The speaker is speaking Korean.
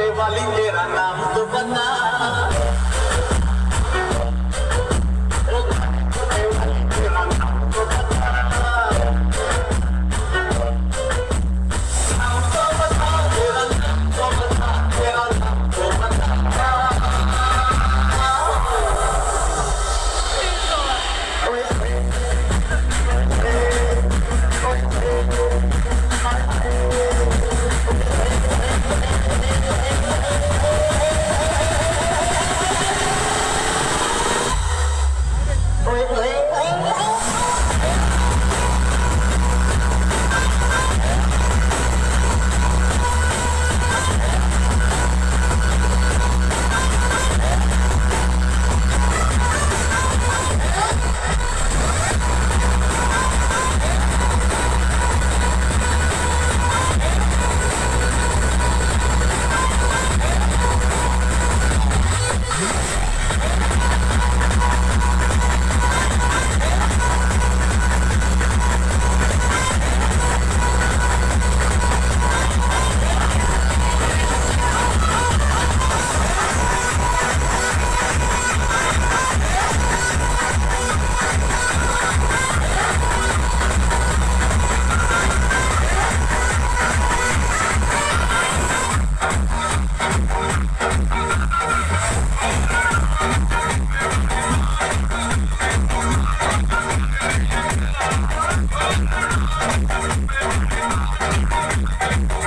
आने वाली मेरा नाम तो बता Thank you.